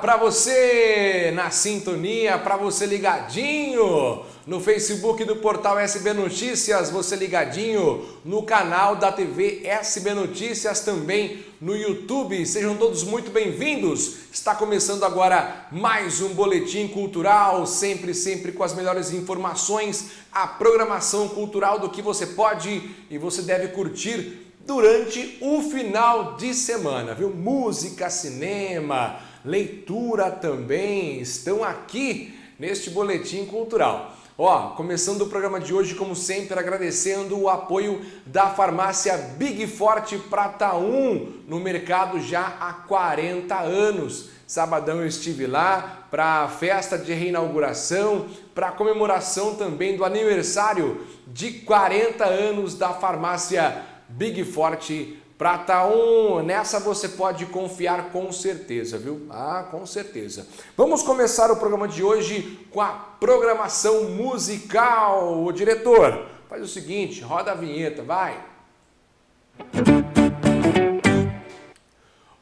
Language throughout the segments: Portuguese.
Para você na sintonia, para você ligadinho no Facebook do portal SB Notícias, você ligadinho no canal da TV SB Notícias, também no YouTube. Sejam todos muito bem-vindos. Está começando agora mais um boletim cultural, sempre, sempre com as melhores informações, a programação cultural do que você pode e você deve curtir durante o final de semana, viu? Música, cinema, leitura também estão aqui neste boletim cultural. Ó, começando o programa de hoje, como sempre, agradecendo o apoio da farmácia Big Forte Prata 1 no mercado já há 40 anos. Sabadão eu estive lá para a festa de reinauguração, para a comemoração também do aniversário de 40 anos da farmácia Big Forte Prata 1. Nessa você pode confiar com certeza, viu? Ah, com certeza. Vamos começar o programa de hoje com a programação musical. O diretor, faz o seguinte, roda a vinheta, vai.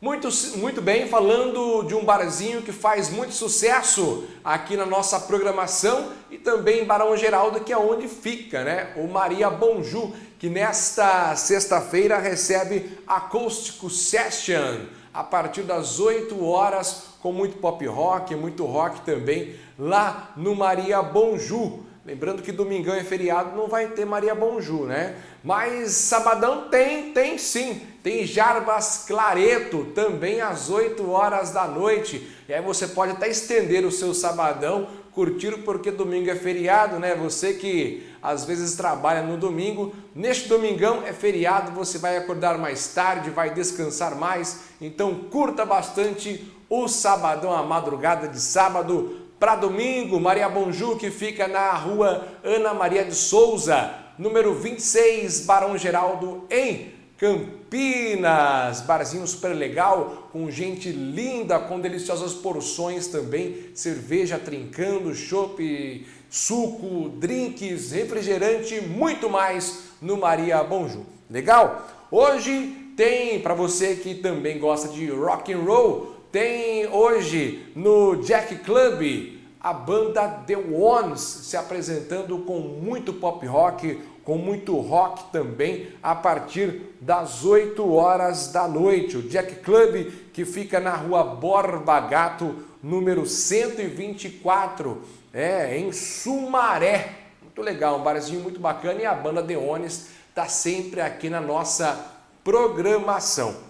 Muito, muito bem, falando de um barzinho que faz muito sucesso aqui na nossa programação e também em Barão Geraldo, que é onde fica, né? O Maria Bonju, que nesta sexta-feira recebe Acústico Session a partir das 8 horas com muito pop rock, muito rock também lá no Maria Bonju. Lembrando que domingão é feriado, não vai ter Maria Bonju, né? Mas sabadão tem, tem sim. Tem Jarbas Clareto, também às 8 horas da noite. E aí você pode até estender o seu sabadão, curtir porque domingo é feriado, né? Você que às vezes trabalha no domingo, neste domingão é feriado, você vai acordar mais tarde, vai descansar mais. Então curta bastante o sabadão, a madrugada de sábado para domingo, Maria Bonju, que fica na rua Ana Maria de Souza, número 26, Barão Geraldo, em Campinas. Barzinho super legal, com gente linda, com deliciosas porções também, cerveja trincando, chopp, suco, drinks, refrigerante, muito mais no Maria Bonju. Legal? Hoje tem, para você que também gosta de rock and roll, tem hoje no Jack Club a banda The Ones se apresentando com muito pop rock, com muito rock também, a partir das 8 horas da noite. O Jack Club, que fica na rua Borba Gato, número 124, é, em Sumaré. Muito legal, um barzinho muito bacana e a banda The Ones está sempre aqui na nossa programação.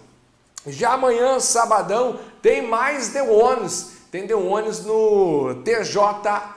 Já amanhã, sabadão, tem mais The Ones. Tem The Ones no TJ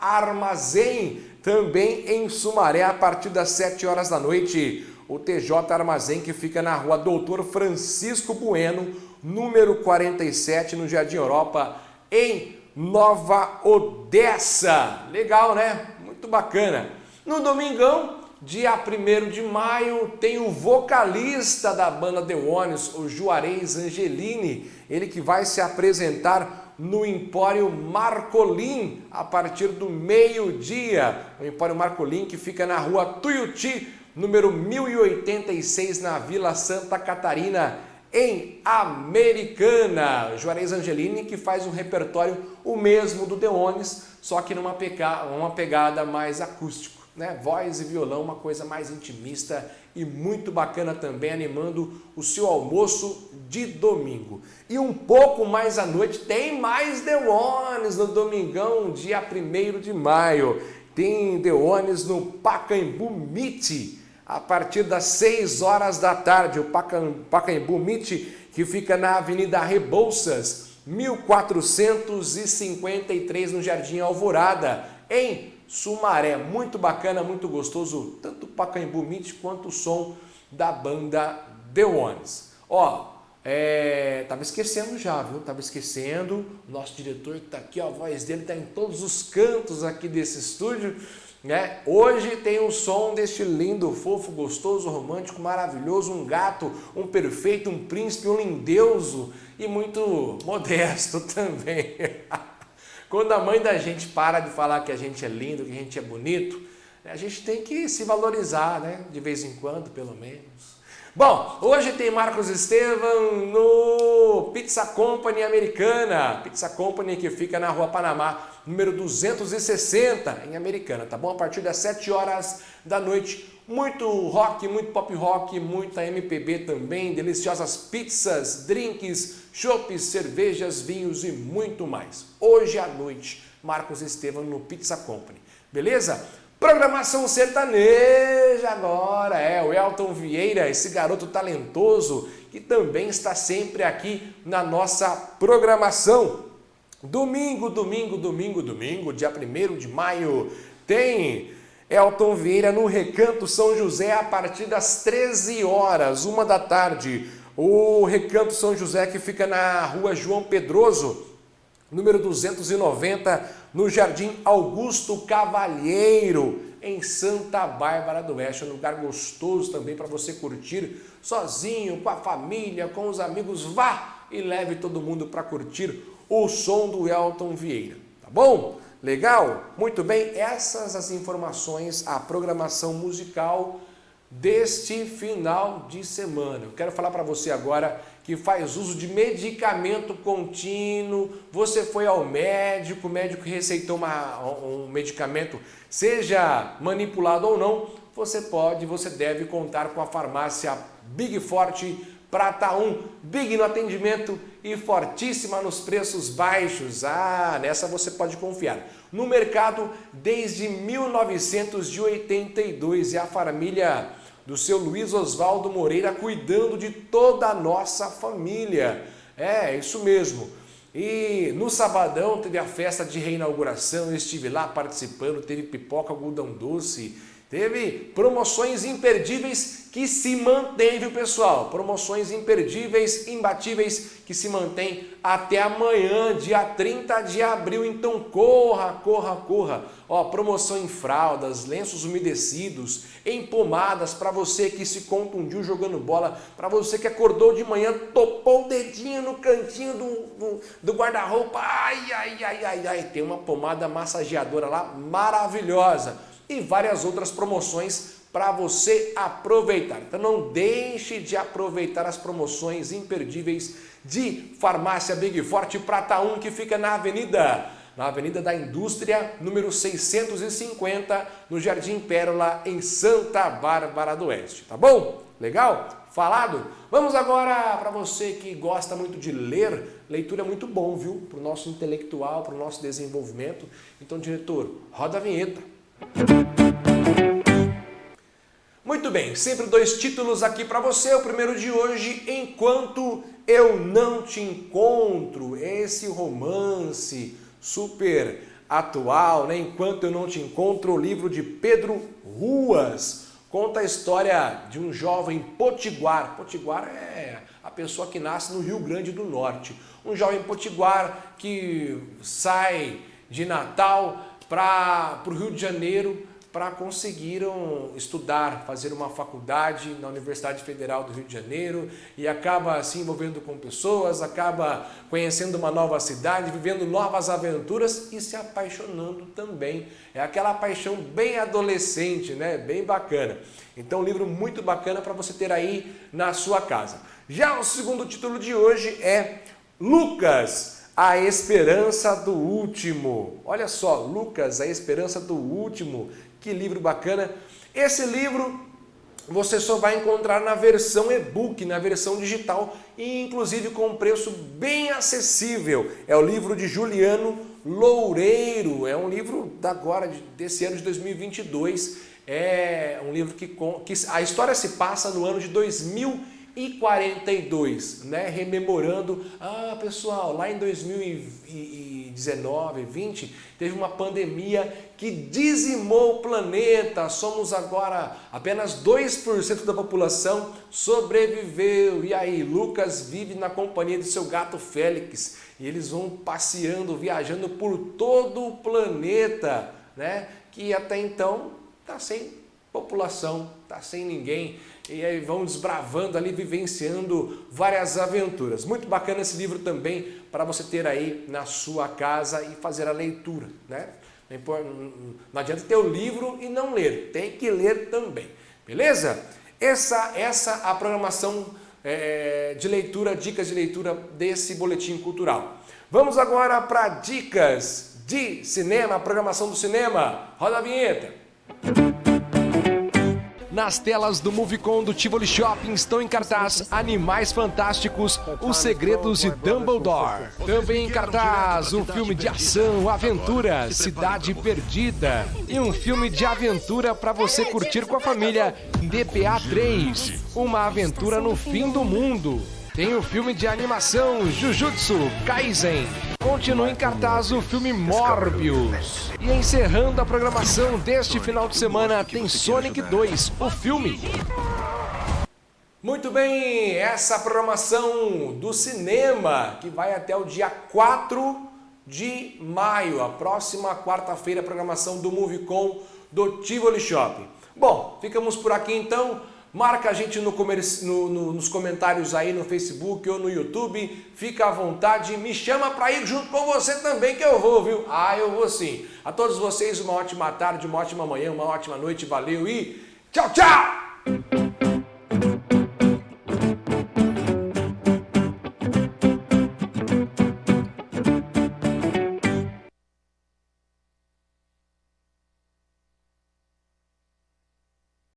Armazém, também em Sumaré, a partir das 7 horas da noite. O TJ Armazém que fica na rua Doutor Francisco Bueno, número 47, no Jardim Europa, em Nova Odessa. Legal, né? Muito bacana. No domingão, Dia 1 de maio tem o vocalista da banda The Ones, o Juarez Angelini, ele que vai se apresentar no Empório Marcolim a partir do meio-dia. O Empório Marcolim que fica na rua Tuiuti, número 1086, na Vila Santa Catarina, em Americana. Juarez Angelini que faz um repertório o mesmo do The Ones, só que numa pegada mais acústico né? Voz e violão, uma coisa mais intimista e muito bacana também, animando o seu almoço de domingo. E um pouco mais à noite tem mais The Ones no domingão, dia 1 de maio. Tem The Ones no Pacaembu Meet, a partir das 6 horas da tarde. O Pacaembu Meet, que fica na Avenida Rebouças, 1453, no Jardim Alvorada, em Sumaré, muito bacana, muito gostoso, tanto o Pacaembu Meet quanto o som da banda The Ones. Ó, é, tava esquecendo já, viu? Tava esquecendo, nosso diretor que tá aqui, ó, a voz dele tá em todos os cantos aqui desse estúdio, né? Hoje tem o som deste lindo, fofo, gostoso, romântico, maravilhoso, um gato, um perfeito, um príncipe, um lindeuso e muito modesto também. Quando a mãe da gente para de falar que a gente é lindo, que a gente é bonito, a gente tem que se valorizar, né? De vez em quando, pelo menos. Bom, hoje tem Marcos Estevam no Pizza Company Americana. Pizza Company que fica na Rua Panamá, número 260, em Americana, tá bom? A partir das 7 horas da noite. Muito rock, muito pop rock, muita MPB também, deliciosas pizzas, drinks, chopes, cervejas, vinhos e muito mais. Hoje à noite, Marcos Estevam no Pizza Company. Beleza? Programação sertaneja agora, é o Elton Vieira, esse garoto talentoso que também está sempre aqui na nossa programação. Domingo, domingo, domingo, domingo, dia 1 de maio, tem Elton Vieira no Recanto São José a partir das 13 horas, uma da tarde. O Recanto São José que fica na rua João Pedroso, número 290, no Jardim Augusto Cavalheiro, em Santa Bárbara do Oeste. Um lugar gostoso também para você curtir sozinho, com a família, com os amigos. Vá e leve todo mundo para curtir o som do Elton Vieira, tá bom? Legal? Muito bem, essas as informações, a programação musical deste final de semana. Eu quero falar para você agora que faz uso de medicamento contínuo, você foi ao médico, o médico receitou uma, um medicamento, seja manipulado ou não, você pode, você deve contar com a farmácia Big Forte Prata 1, Big no atendimento e fortíssima nos preços baixos. Ah, nessa você pode confiar. No mercado desde 1982 e a família do seu Luiz Oswaldo Moreira cuidando de toda a nossa família. É, isso mesmo. E no sabadão teve a festa de reinauguração, eu estive lá participando, teve pipoca, algodão doce, Teve promoções imperdíveis que se mantêm, viu pessoal? Promoções imperdíveis, imbatíveis, que se mantêm até amanhã, dia 30 de abril. Então corra, corra, corra. Ó, promoção em fraldas, lenços umedecidos, em pomadas para você que se contundiu jogando bola, para você que acordou de manhã, topou o dedinho no cantinho do, do, do guarda-roupa. Ai, ai, ai, ai, ai. Tem uma pomada massageadora lá maravilhosa e várias outras promoções para você aproveitar. Então não deixe de aproveitar as promoções imperdíveis de Farmácia Big Forte Prata 1 que fica na Avenida na Avenida da Indústria, número 650, no Jardim Pérola, em Santa Bárbara do Oeste. Tá bom? Legal? Falado? Vamos agora para você que gosta muito de ler, leitura é muito bom, viu? Para o nosso intelectual, para o nosso desenvolvimento. Então, diretor, roda a vinheta. Muito bem, sempre dois títulos aqui para você. O primeiro de hoje, Enquanto Eu Não Te Encontro. Esse romance super atual, né? Enquanto Eu Não Te Encontro, o livro de Pedro Ruas. Conta a história de um jovem potiguar. Potiguar é a pessoa que nasce no Rio Grande do Norte. Um jovem potiguar que sai de Natal para o Rio de Janeiro para conseguiram estudar, fazer uma faculdade na Universidade Federal do Rio de Janeiro e acaba se envolvendo com pessoas, acaba conhecendo uma nova cidade, vivendo novas aventuras e se apaixonando também. É aquela paixão bem adolescente, né? bem bacana. Então um livro muito bacana para você ter aí na sua casa. Já o segundo título de hoje é Lucas, a Esperança do Último. Olha só, Lucas, A Esperança do Último. Que livro bacana. Esse livro você só vai encontrar na versão e-book, na versão digital e inclusive com um preço bem acessível. É o livro de Juliano Loureiro, é um livro da agora, desse ano de 2022. É um livro que, que a história se passa no ano de 2022 e 42, né? rememorando, ah pessoal, lá em 2019, 20, teve uma pandemia que dizimou o planeta, somos agora apenas 2% da população sobreviveu, e aí Lucas vive na companhia de seu gato Félix, e eles vão passeando, viajando por todo o planeta, né? que até então está sem população, está sem ninguém, e aí vão desbravando ali, vivenciando várias aventuras. Muito bacana esse livro também para você ter aí na sua casa e fazer a leitura, né? Não adianta ter o livro e não ler, tem que ler também, beleza? Essa, essa a programação é, de leitura, dicas de leitura desse boletim cultural. Vamos agora para dicas de cinema, programação do cinema. Roda a vinheta. Nas telas do Movicon do Tivoli Shopping estão em cartaz Animais Fantásticos, Os Segredos de Dumbledore. Também em cartaz um filme de ação, aventura, Cidade Perdida. E um filme de aventura para você curtir com a família, DPA 3, Uma Aventura no Fim do Mundo. Tem o filme de animação Jujutsu Kaisen. Continua em cartaz o filme Morbius. E encerrando a programação deste final de semana tem Sonic 2, o filme. Muito bem, essa programação do cinema que vai até o dia 4 de maio, a próxima quarta-feira, programação do Movicon do Tivoli Shopping. Bom, ficamos por aqui então. Marca a gente no, no, no, nos comentários aí no Facebook ou no YouTube. Fica à vontade. Me chama para ir junto com você também que eu vou, viu? Ah, eu vou sim. A todos vocês uma ótima tarde, uma ótima manhã, uma ótima noite. Valeu e tchau, tchau!